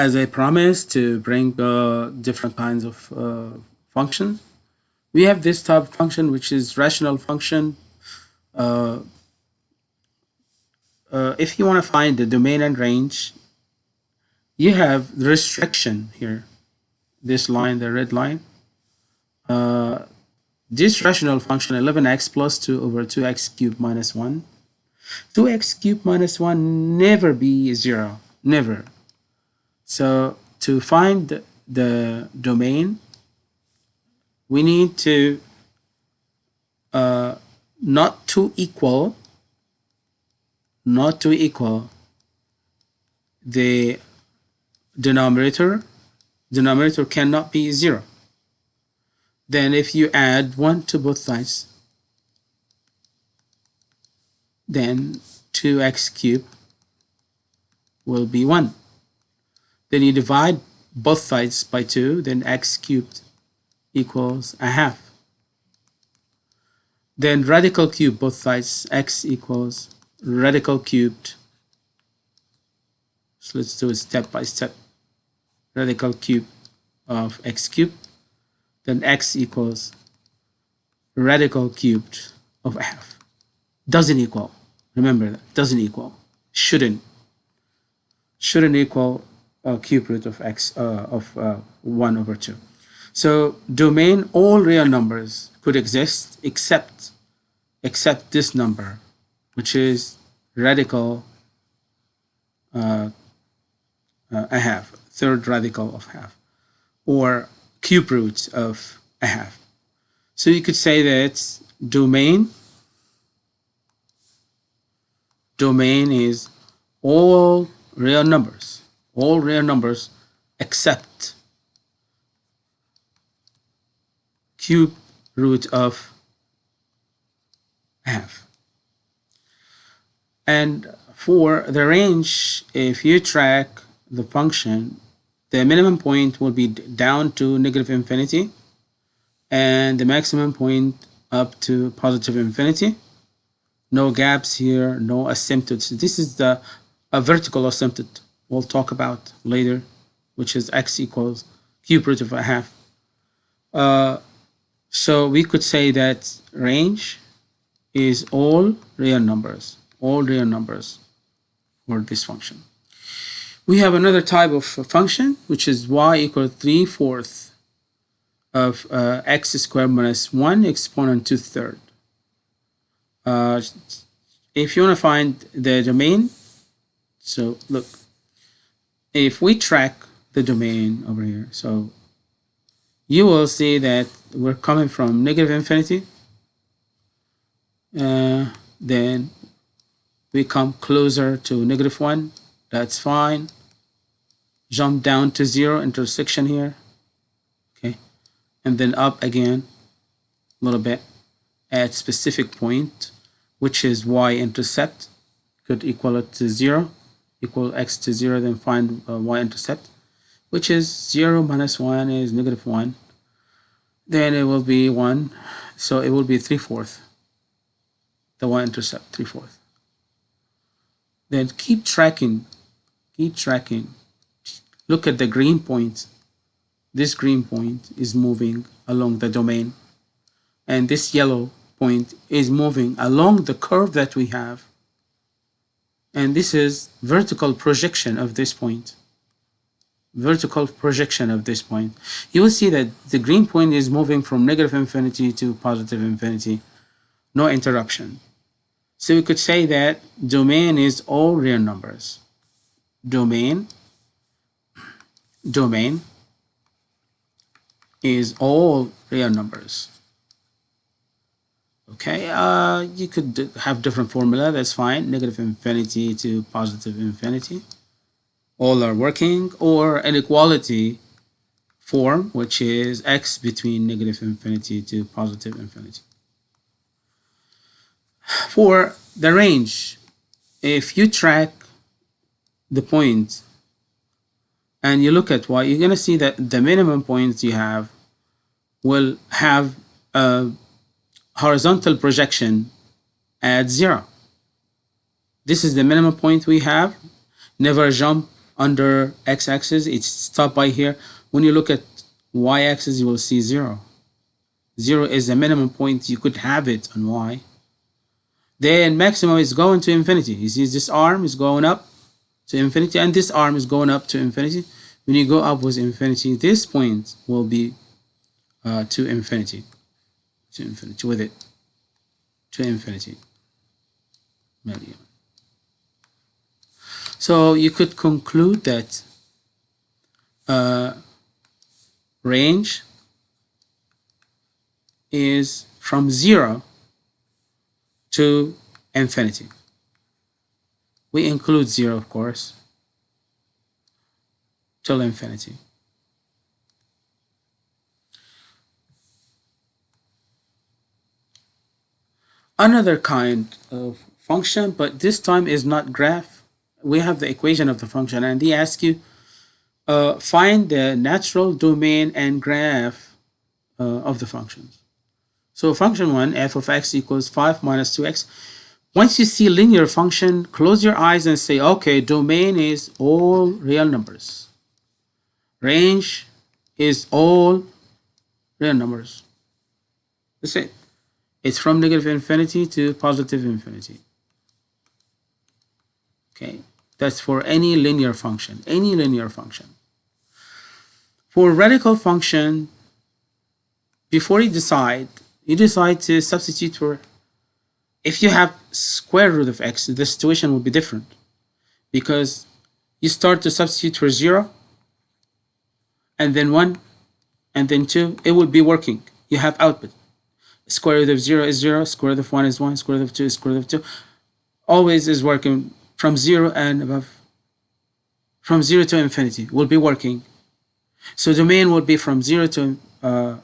as I promised to bring uh, different kinds of uh, functions, we have this type of function which is rational function. Uh, uh if you want to find the domain and range, you have the restriction here, this line, the red line. Uh, this rational function 11x plus 2 over 2x cubed minus 1. 2x cubed minus 1 never be 0, never. So to find the, domain, we need to uh, not to equal, not to equal the denominator. Denominator cannot be 0 then if you add 1 to both sides, then 2x cubed will be 1. Then you divide both sides by 2, then x cubed equals a half. Then radical cube both sides, x equals radical cubed. So let's do it step by step. Radical cube of x cubed then x equals radical cubed of f. Doesn't equal. Remember that. Doesn't equal. Shouldn't. Shouldn't equal a cube root of x uh, of uh, 1 over 2. So domain, all real numbers could exist except except this number, which is radical uh, uh, a half, third radical of half, or cube roots of a half. So you could say that domain, domain is all real numbers, all real numbers except cube root of half. And for the range, if you track the function the minimum point will be down to negative infinity and the maximum point up to positive infinity. No gaps here no asymptotes this is the a vertical asymptote we'll talk about later which is x equals cube root of a half uh, so we could say that range is all real numbers all real numbers for this function we have another type of function, which is y equals 3 fourths of uh, x squared minus 1 exponent to third. Uh, if you want to find the domain, so look, if we track the domain over here, so you will see that we're coming from negative infinity, uh, then we come closer to negative 1, that's fine. Jump down to zero intersection here. Okay. And then up again a little bit at specific point which is y-intercept could equal it to zero equal x to zero then find uh, y-intercept which is zero minus one is negative one then it will be one so it will be three-fourths the y-intercept three-fourths then keep tracking keep tracking Look at the green point. This green point is moving along the domain. And this yellow point is moving along the curve that we have. And this is vertical projection of this point. Vertical projection of this point. You will see that the green point is moving from negative infinity to positive infinity. No interruption. So we could say that domain is all real numbers. Domain domain is all real numbers. Okay, uh, you could have different formula, that's fine. Negative infinity to positive infinity. All are working, or inequality form, which is x between negative infinity to positive infinity. For the range, if you track the points point and you look at y, you're going to see that the minimum points you have will have a horizontal projection at zero. This is the minimum point we have. Never jump under x-axis, it's stopped by here. When you look at y-axis, you will see 0. 0 is the minimum point you could have it on y. Then maximum is going to infinity. You see this arm is going up to infinity and this arm is going up to infinity. When you go up with infinity, this point will be uh, to infinity. To infinity with it. To infinity. Million. So you could conclude that uh, range is from 0 to infinity. We include 0, of course, till infinity. Another kind of function, but this time is not graph. We have the equation of the function, and they ask you uh, find the natural domain and graph uh, of the functions. So function 1, f of x equals 5 minus 2x. Once you see linear function, close your eyes and say, okay, domain is all real numbers. Range is all real numbers. That's it. It's from negative infinity to positive infinity. Okay, that's for any linear function, any linear function. For radical function, before you decide you decide to substitute for, if you have square root of x, the situation will be different because you start to substitute for 0 and then 1 and then 2, it will be working. You have output. Square root of 0 is 0, square root of 1 is 1, square root of 2 is square root of 2. Always is working from 0 and above. From 0 to infinity will be working. So domain will be from 0 to uh,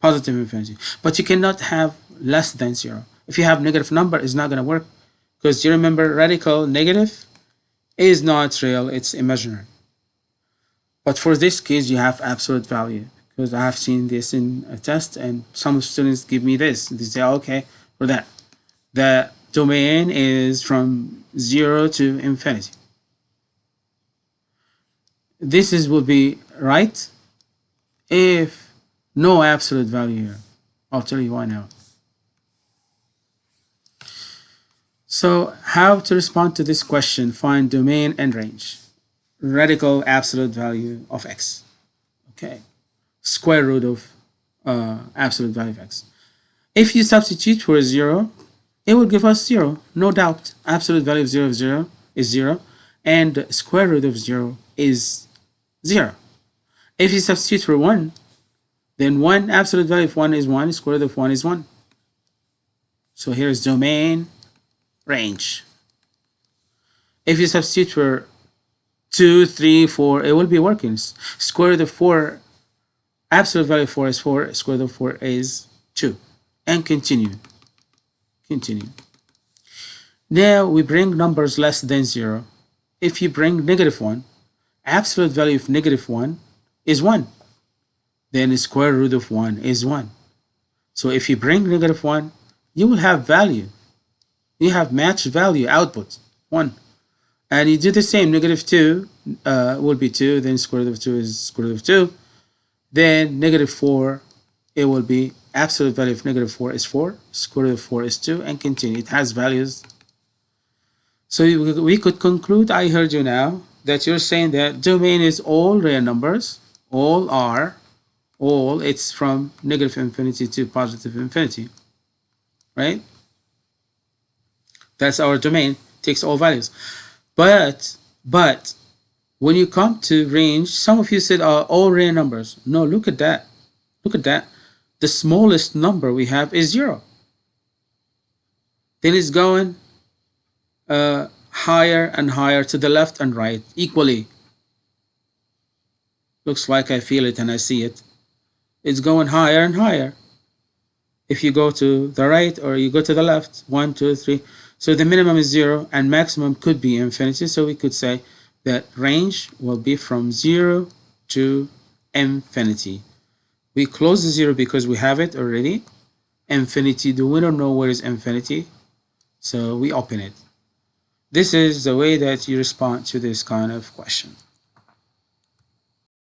positive infinity. But you cannot have less than zero. If you have negative number, it's not going to work because you remember radical negative is not real, it's imaginary. But for this case, you have absolute value because I have seen this in a test and some students give me this. They say, okay, for that. The domain is from zero to infinity. This is will be right if no absolute value here. I'll tell you why now. So how to respond to this question, find domain and range. Radical absolute value of x. Okay. Square root of uh, absolute value of x. If you substitute for 0, it will give us 0, no doubt. Absolute value of 0 of 0 is 0, and square root of 0 is 0. If you substitute for 1, then 1 absolute value of 1 is 1, square root of 1 is 1. So here is domain range. If you substitute for 2, 3, 4, it will be working. Square root of 4, absolute value of 4 is 4, square root of 4 is 2. And continue. Continue. Now we bring numbers less than 0. If you bring negative 1, absolute value of negative 1 is 1 then square root of 1 is 1. So if you bring negative 1, you will have value. You have matched value output 1. And you do the same, negative 2 uh, will be 2, then square root of 2 is square root of 2. Then negative 4, it will be absolute value of negative 4 is 4, square root of 4 is 2, and continue. It has values. So we could conclude, I heard you now, that you're saying that domain is all real numbers, all are. All it's from negative infinity to positive infinity. Right? That's our domain. Takes all values. But but when you come to range some of you said uh, all real numbers no look at that look at that the smallest number we have is zero then it's going uh, higher and higher to the left and right equally looks like I feel it and I see it it's going higher and higher. If you go to the right or you go to the left, one, two, three. So the minimum is zero and maximum could be infinity. So we could say that range will be from zero to infinity. We close the zero because we have it already. Infinity, do we don't know where is infinity? So we open it. This is the way that you respond to this kind of question.